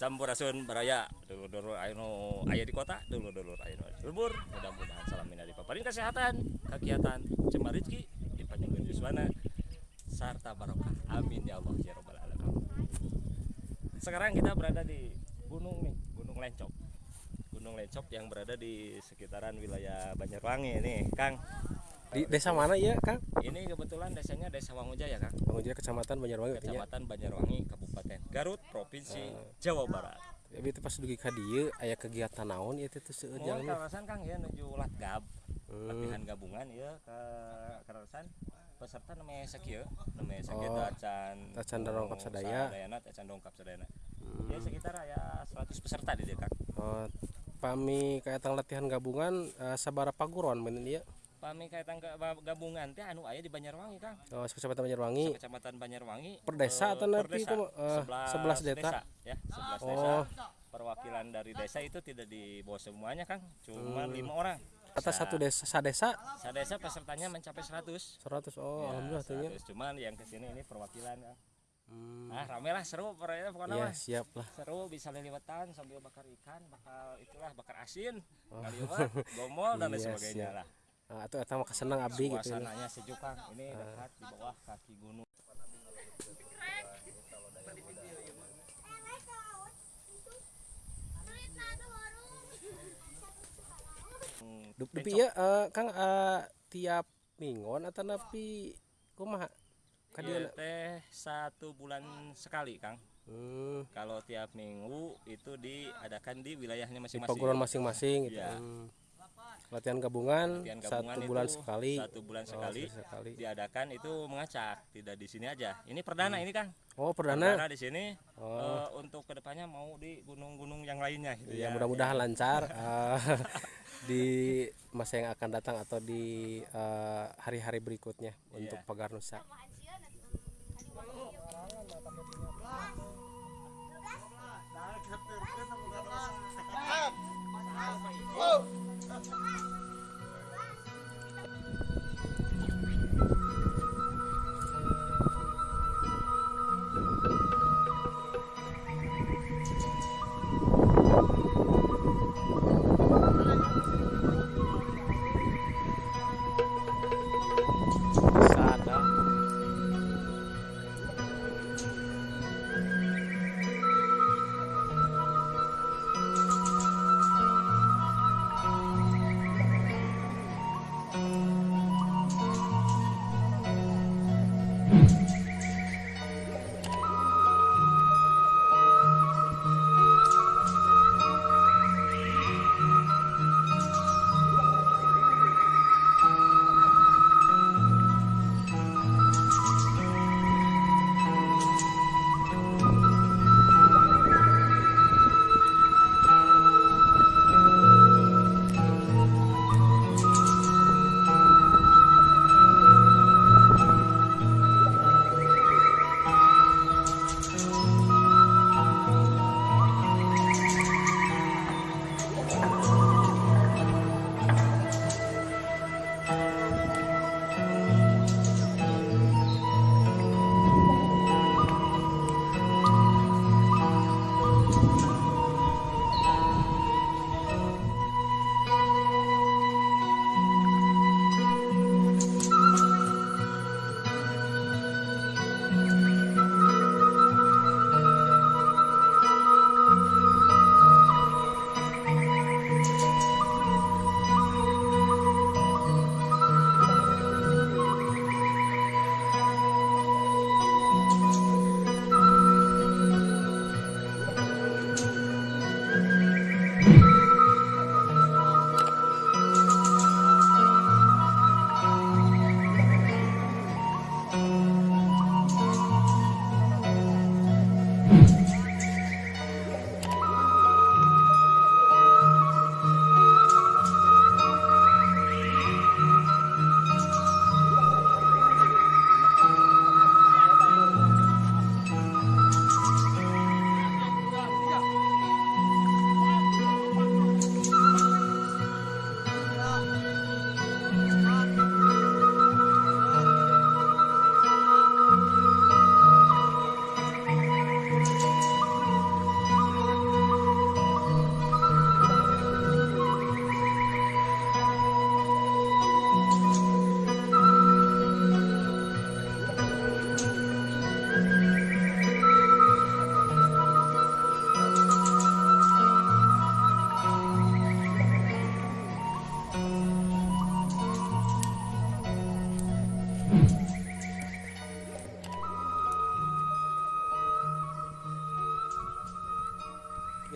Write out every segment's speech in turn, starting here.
Sampurasun baraya dulur-dulur anu aya di kota dulur-dulur anu lembur mudah-mudahan salamina dipaparin kesehatan kegiatan cemar rezeki dipanjangkeun yuswana sarta barokah. Amin ya Allah ya rabbal alamin. Sekarang kita berada di gunung nih gunung Lencok. Gunung Lencok yang berada di sekitaran wilayah Banjarwangi nih Kang Di desa mana ya, Kang? ini kebetulan desanya desa Wangujaya Kang Bangunjaya Kecamatan Banjarwangi. Kecamatan Banjarwangi Kabupaten Garut Provinsi Jawa Barat Tapi itu pas dugi ka dieu aya kegiatan naon ieu teh teu seueur jalan. kawasan Kang ya menuju Latgab Hmm. latihan gabungan ya ke kawasan peserta namanya sakieu namanya sakieu Oh, tacan tacan dongkap sadaya. sadayana tacan dongkap sadayana ya sekitar ya 100 peserta di Kang Oh, pami kaetang latihan gabungan eh, sabara paguron mun ieu. Pami kaitan ke gabungan teh anu aya di Banjarwangi Kang Oh, Kecamatan Banjarwangi. Kecamatan Banjarwangi Per desa eh, atau nanti desa. itu, eh, 11 11 desa? ya 11 Oh. desa perwakilan dari desa itu tidak dibawa semuanya Kang cuma Hmm. lima orang Atas satu desa sadesa sadesa pesertanya mencapai 100 100. Oh, Ya, alhamdulillah tuh. 100. cuman yang ke sini ini perwakilan Kang. Hmm. nah rame lah seru pokoknya pokoknya Iya, siap lah. seru bisa liliwetan sambil bakar ikan bakal itulah bakar asin kali mah gomol dan lain Oh. Iya, sebagainya siap. lah Nah, itu eta mah kesenang abdi gitu. ini. suasananya sejuk Kang ini dekat di bawah kaki gunung Dup dupi ieu eh, Kang eh, tiap mingguan atau napi kumaha? Ka Ieu dieu teh satu bulan sekali Kang Hmm, kalau tiap minggu itu diadakan di wilayahnya di masing-masing paguron masing-masing gitu. Iya. Hmm. Latihan gabungan, Latihan satu gabungan bulan itu sekali. satu bulan Oh, sekali sekali. diadakan itu mengacak tidak di sini aja ini perdana ini Kang Oh, perdana. perdana di sini Oh. eh, untuk ke depannya mau di gunung-gunung yang lainnya gitu Ya, ya mudah-mudahan lancar eh, di masa yang akan datang atau di eh, hari-hari berikutnya untuk Iya. Pagar Nusa. Sada.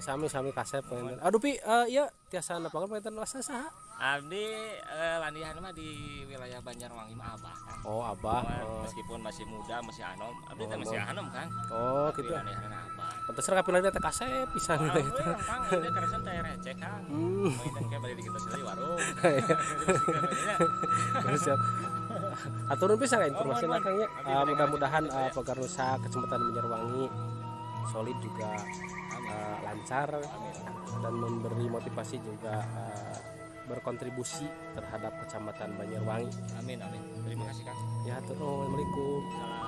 Sami sami kasep pengen aduh pi eh, iya tiasa napangan pengen wasa saha Abdi eh, landihan mah di wilayah Banjarwangi mah abah kan. oh abah Cuman oh, Meskipun masih muda, masih anom, abdi teh Oh, masih anom kan. oh Tapi gitu landihan abah. pantes kapilan teh kasep pisan gitu Kang, ini kerasa teh receh Kang. hmm Mainan kayak balik di kita sendiri warung. siap aturun bisa nggak informasi Oh, Kang ya. Eh, mudah-mudahan eh, Pegar Nusa Kecamatan Banjarwangi solid juga Eh, lancar dan memberi motivasi juga eh, berkontribusi terhadap Kecamatan Banjarwangi Amin amin. Terima kasih Kang. ya tuh assalamualaikum Salam.